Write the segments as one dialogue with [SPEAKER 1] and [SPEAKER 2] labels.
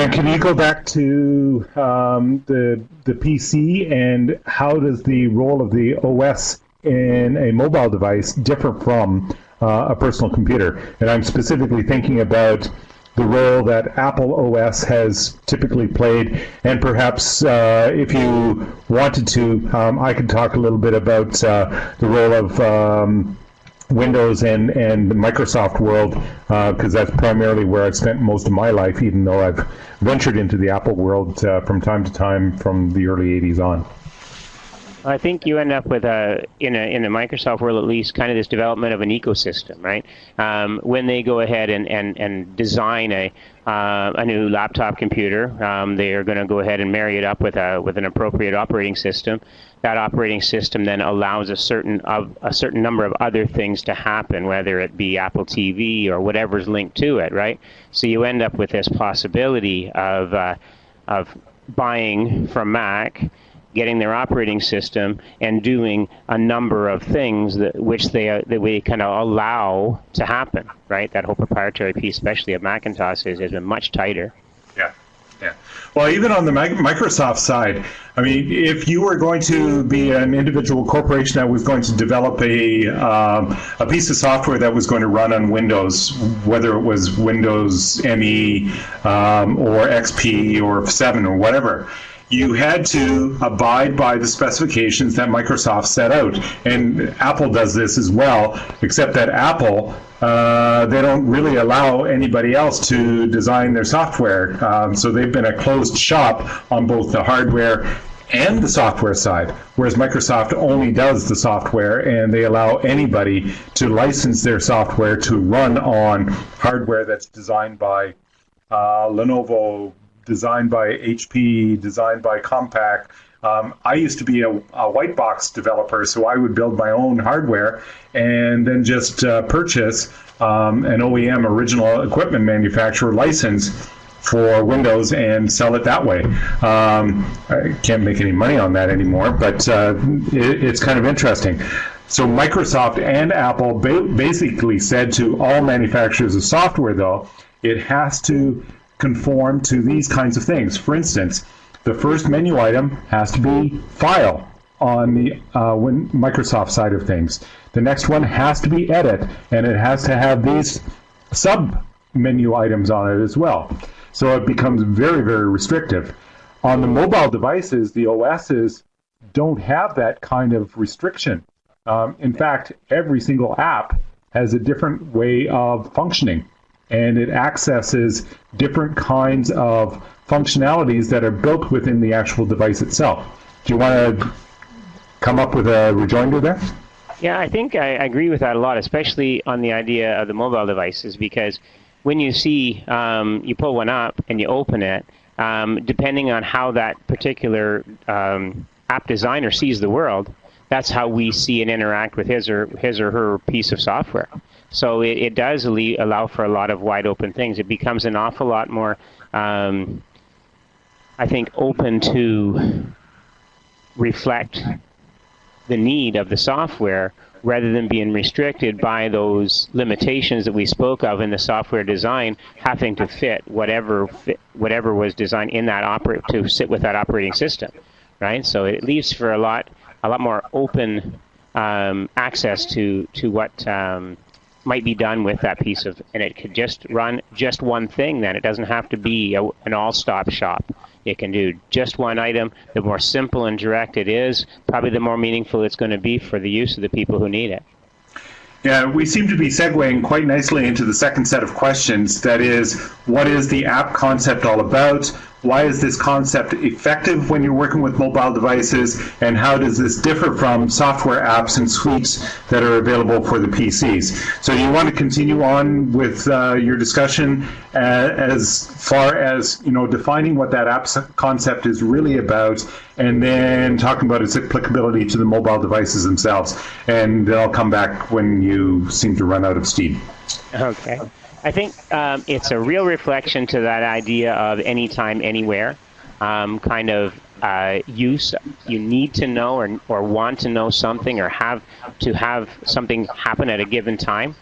[SPEAKER 1] And can you go back to um, the the PC and how does the role of the OS in a mobile device differ from uh, a personal computer? And I'm specifically thinking about the role that Apple OS has typically played, and perhaps uh, if you wanted to, um, I could talk a little bit about uh, the role of um, Windows and, and Microsoft world, because uh, that's primarily where I've spent most of my life, even though I've ventured into the Apple world uh, from time to time from the early 80s on.
[SPEAKER 2] I think you end up with a in a in the Microsoft world at least kind of this development of an ecosystem, right? Um, when they go ahead and and and design a uh, a new laptop computer, um, they are going to go ahead and marry it up with a with an appropriate operating system. That operating system then allows a certain of a certain number of other things to happen, whether it be Apple TV or whatever's linked to it, right? So you end up with this possibility of uh, of buying from Mac getting their operating system and doing a number of things that which they uh, that we kind of allow to happen, right? That whole proprietary piece, especially of Macintosh, has, has been much tighter.
[SPEAKER 1] Yeah, yeah. Well, even on the Microsoft side, I mean, if you were going to be an individual corporation that was going to develop a um, a piece of software that was going to run on Windows, whether it was Windows ME um, or XP or 7 or whatever, you had to abide by the specifications that Microsoft set out. And Apple does this as well, except that Apple, uh, they don't really allow anybody else to design their software. Um, so they've been a closed shop on both the hardware and the software side, whereas Microsoft only does the software and they allow anybody to license their software to run on hardware that's designed by uh, Lenovo, designed by HP, designed by Compaq. Um, I used to be a, a, white box developer, so I would build my own hardware and then just uh, purchase um, an OEM original equipment manufacturer license for Windows and sell it that way. Um, I can't make any money on that anymore, but uh, it, it's kind of interesting. So Microsoft and Apple ba basically said to all manufacturers of software, though, it has to conform to these kinds of things. For instance, the first menu item has to be file on the uh, Microsoft side of things. The next one has to be edit, and it has to have these sub menu items on it as well. So it becomes very, very restrictive. On the mobile devices, the OSs don't have that kind of restriction. Um, in fact, every single app has a different way of functioning and it accesses different kinds of functionalities that are built within the actual device itself. Do you want to come up with a rejoinder there?
[SPEAKER 2] Yeah, I think I agree with that a lot, especially on the idea of the mobile devices, because when you see um, you pull one up and you open it, um, depending on how that particular um, app designer sees the world, that's how we see and interact with his or his or her piece of software. So it, it does allow for a lot of wide open things. It becomes an awful lot more, um, I think, open to reflect the need of the software rather than being restricted by those limitations that we spoke of in the software design having to fit whatever fit, whatever was designed in that operate to sit with that operating system right so it leaves for a lot a lot more open um, access to to what um, might be done with that piece of, and it could just run just one thing then. It doesn't have to be a, an all-stop shop. It can do just one item. The more simple and direct it is, probably the more meaningful it's going to be for the use of the people who need it.
[SPEAKER 1] Yeah, we seem to be segueing quite nicely into the second set of questions. That is, what is the app concept all about? Why is this concept effective when you're working with mobile devices? And how does this differ from software apps and suites that are available for the PCs? So you want to continue on with uh, your discussion uh, as far as you know defining what that app concept is really about and then talking about its applicability to the mobile devices themselves. And I'll come back when you seem to run out of steam.
[SPEAKER 2] Okay. I think um, it's a real reflection to that idea of anytime, anywhere um, kind of uh, use. You need to know or, or want to know something or have to have something happen at a given time.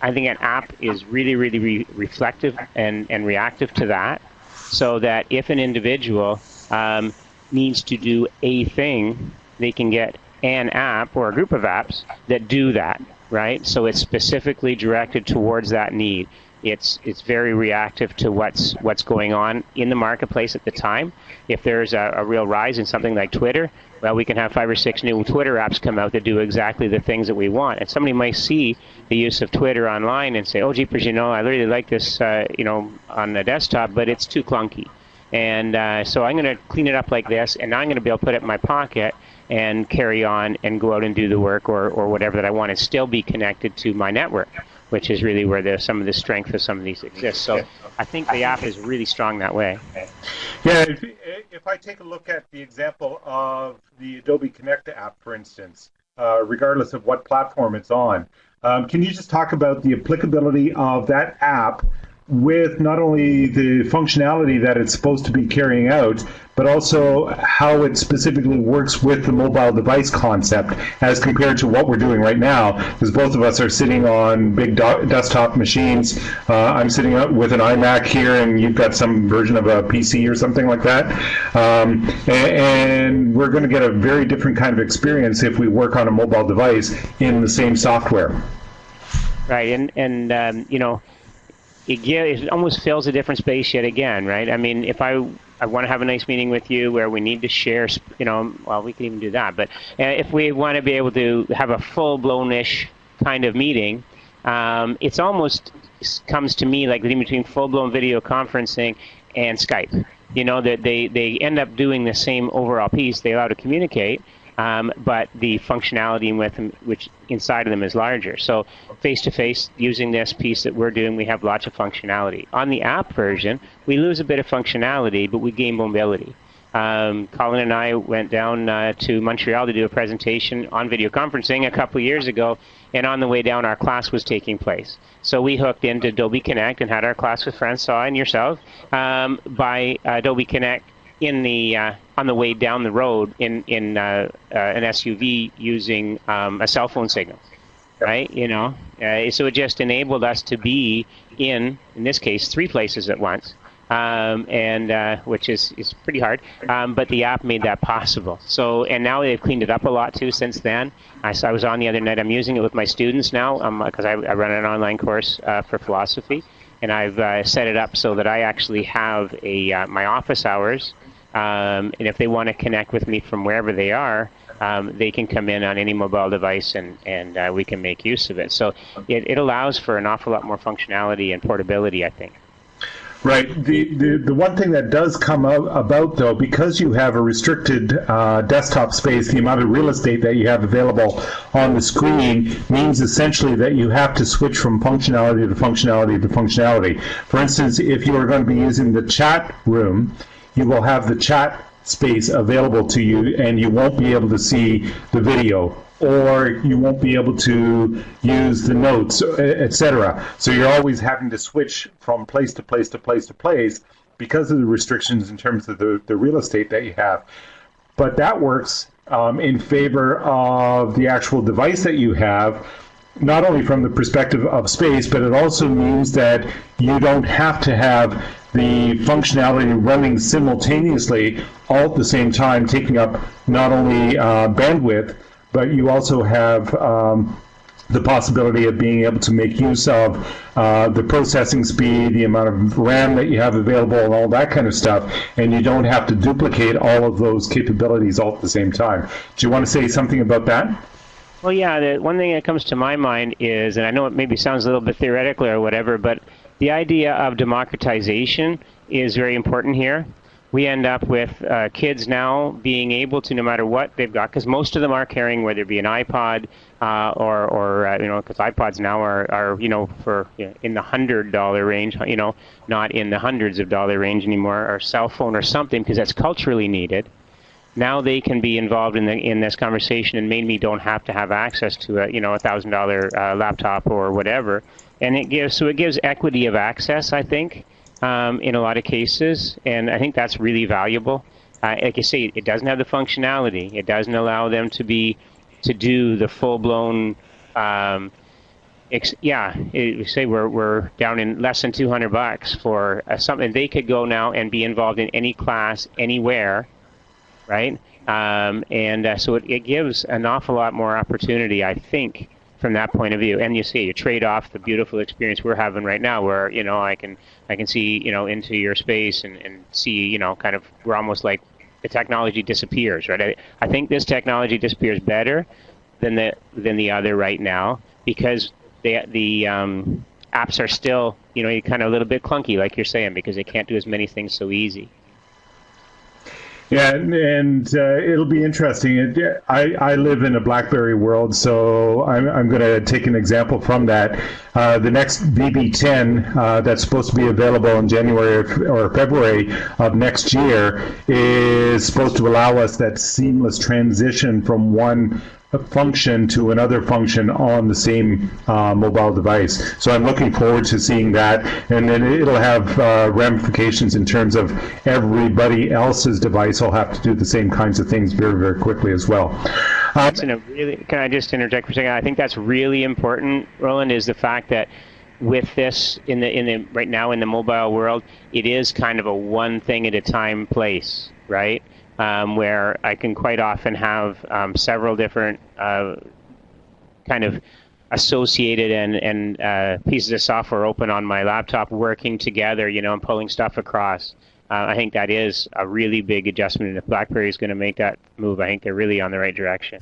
[SPEAKER 2] I think an app is really, really re reflective and, and reactive to that. so that if an individual um, needs to do a thing, they can get an app or a group of apps that do that, right? So it's specifically directed towards that need. It's it's very reactive to what's what's going on in the marketplace at the time. If there's a, a real rise in something like Twitter, well, we can have five or six new Twitter apps come out that do exactly the things that we want. And somebody might see the use of Twitter online and say, "Oh, jeepers, you know, I really like this, uh, you know, on the desktop, but it's too clunky." And uh, so I'm going to clean it up like this, and I'm going to be able to put it in my pocket and carry on and go out and do the work or, or whatever that I want and still be connected to my network which is really where the, some of the strength of some of these exists. So I think the app is really strong that way.
[SPEAKER 1] Yeah, if, if I take a look at the example of the Adobe Connect app, for instance, uh, regardless of what platform it's on, um, can you just talk about the applicability of that app with not only the functionality that it's supposed to be carrying out, but also how it specifically works with the mobile device concept as compared to what we're doing right now. Because both of us are sitting on big desktop machines. Uh, I'm sitting up with an iMac here, and you've got some version of a PC or something like that. Um, and, and we're going to get a very different kind of experience if we work on a mobile device in the same software.
[SPEAKER 2] Right, and and um, you know it, it almost fills a different space yet again, right? I mean, if I I want to have a nice meeting with you where we need to share, you know, well, we can even do that. But uh, if we want to be able to have a full-blown-ish kind of meeting, um, it's almost comes to me like between full-blown video conferencing and Skype. You know, that they, they end up doing the same overall piece. They allow to communicate, um, but the functionality with them, which inside of them is larger. So face-to-face, using this piece that we're doing, we have lots of functionality. On the app version, we lose a bit of functionality, but we gain mobility. Um, Colin and I went down uh, to Montreal to do a presentation on video conferencing a couple years ago, and on the way down, our class was taking place. So we hooked into Adobe Connect and had our class with Francois and yourself um, by Adobe Connect in the uh, on the way down the road in in uh, uh, an SUV using um, a cell phone signal, right? You know, uh, so it just enabled us to be in in this case three places at once, um, and uh, which is is pretty hard. Um, but the app made that possible. So and now they've cleaned it up a lot too since then. I, I was on the other night. I'm using it with my students now because um, I, I, run an online course uh, for philosophy and I've uh, set it up so that I actually have a uh, my office hours um, and if they want to connect with me from wherever they are, um, they can come in on any mobile device and, and uh, we can make use of it. So it, it allows for an awful lot more functionality and portability, I think.
[SPEAKER 1] Right. The, the, the one thing that does come about, though, because you have a restricted uh, desktop space, the amount of real estate that you have available on the screen means essentially that you have to switch from functionality to functionality to functionality. For instance, if you are going to be using the chat room, you will have the chat space available to you and you won't be able to see the video or you won't be able to use the notes, etc. So you're always having to switch from place to place to place to place because of the restrictions in terms of the, the real estate that you have. But that works um, in favor of the actual device that you have, not only from the perspective of space, but it also means that you don't have to have the functionality running simultaneously all at the same time, taking up not only uh, bandwidth, but you also have um, the possibility of being able to make use of uh, the processing speed, the amount of RAM that you have available, and all that kind of stuff, and you don't have to duplicate all of those capabilities all at the same time. Do you want to say something about that?
[SPEAKER 2] Well, yeah, the one thing that comes to my mind is, and I know it maybe sounds a little bit theoretical or whatever, but the idea of democratization is very important here. We end up with uh, kids now being able to, no matter what they've got, because most of them are carrying, whether it be an iPod uh, or, or uh, you know, because iPods now are, are you know, for you know, in the hundred dollar range, you know, not in the hundreds of dollar range anymore, or cell phone or something, because that's culturally needed now they can be involved in the in this conversation and maybe don't have to have access to a you know a thousand dollar uh, laptop or whatever and it gives so it gives equity of access, I think, um, in a lot of cases, and I think that's really valuable. Uh, like you say, it doesn't have the functionality. It doesn't allow them to be to do the full blown. Um, yeah, it, we say we're, we're down in less than 200 bucks for uh, something they could go now and be involved in any class anywhere, right? Um, and uh, so it, it gives an awful lot more opportunity, I think, from that point of view. And you see, you trade off the beautiful experience we're having right now, where you know I can I can see you know into your space and, and see you know kind of we're almost like the technology disappears, right? I, I think this technology disappears better than the than the other right now because the the um, apps are still you know kind of a little bit clunky, like you're saying, because they can't do as many things so easy.
[SPEAKER 1] Yeah, and, and uh, it'll be interesting. It, I, I live in a BlackBerry world, so I'm, I'm going to take an example from that. Uh, the next BB10 uh, that's supposed to be available in January or February of next year is supposed to allow us that seamless transition from one function to another function on the same uh, mobile device. So I'm looking forward to seeing that, and then it'll have uh, ramifications in terms of everybody else's device will have to do the same kinds of things very, very quickly as well. Um,
[SPEAKER 2] really, can I just interject for a second? I think that's really important, Roland, is the fact that with this in the in the right now in the mobile world, it is kind of a one thing at a time place, right? Um, where I can quite often have um, several different uh, kind of associated and, and uh, pieces of software open on my laptop working together, you know, and pulling stuff across. Uh, I think that is a really big adjustment, and if BlackBerry is going to make that move, I think they're really on the right direction.